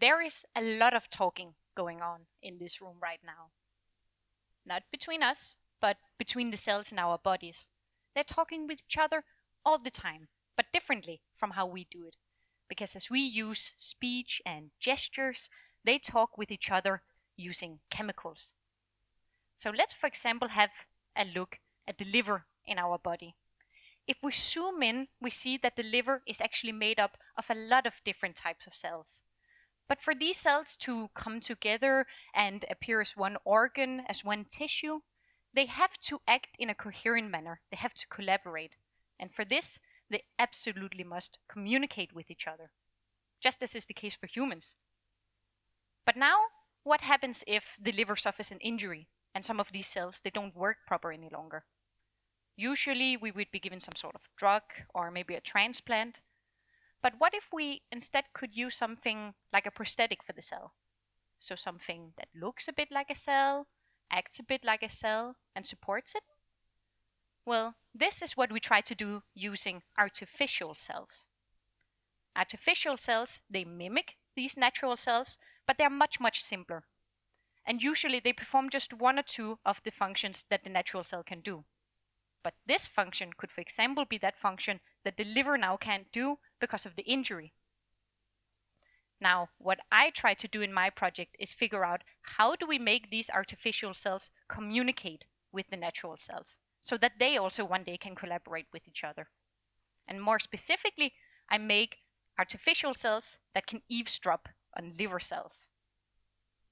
There is a lot of talking going on in this room right now. Not between us, but between the cells in our bodies. They're talking with each other all the time, but differently from how we do it. Because as we use speech and gestures, they talk with each other using chemicals. So let's, for example, have a look at the liver in our body. If we zoom in, we see that the liver is actually made up of a lot of different types of cells. But for these cells to come together and appear as one organ, as one tissue, they have to act in a coherent manner. They have to collaborate. And for this, they absolutely must communicate with each other, just as is the case for humans. But now, what happens if the liver suffers an injury and some of these cells, they don't work proper any longer? Usually we would be given some sort of drug or maybe a transplant. But what if we instead could use something like a prosthetic for the cell? So something that looks a bit like a cell, acts a bit like a cell, and supports it? Well, this is what we try to do using artificial cells. Artificial cells, they mimic these natural cells, but they're much, much simpler. And usually they perform just one or two of the functions that the natural cell can do. But this function could, for example, be that function that the liver now can't do because of the injury. Now, what I try to do in my project is figure out how do we make these artificial cells communicate with the natural cells so that they also one day can collaborate with each other. And more specifically, I make artificial cells that can eavesdrop on liver cells.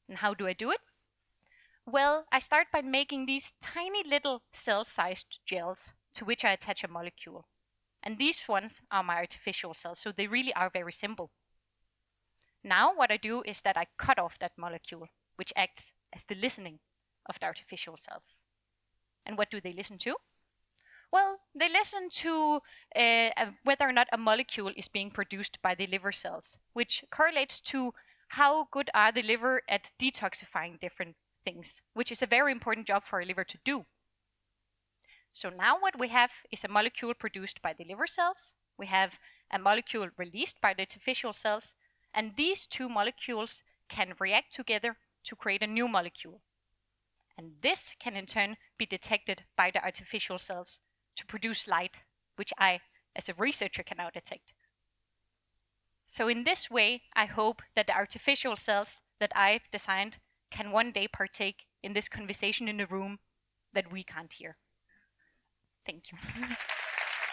And how do I do it? Well, I start by making these tiny little cell-sized gels to which I attach a molecule. And these ones are my artificial cells, so they really are very simple. Now what I do is that I cut off that molecule, which acts as the listening of the artificial cells. And what do they listen to? Well, they listen to uh, whether or not a molecule is being produced by the liver cells, which correlates to how good are the liver at detoxifying different things, which is a very important job for a liver to do. So now what we have is a molecule produced by the liver cells. We have a molecule released by the artificial cells. And these two molecules can react together to create a new molecule. And this can in turn be detected by the artificial cells to produce light, which I, as a researcher, can now detect. So in this way, I hope that the artificial cells that I've designed can one day partake in this conversation in a room that we can't hear. Thank you.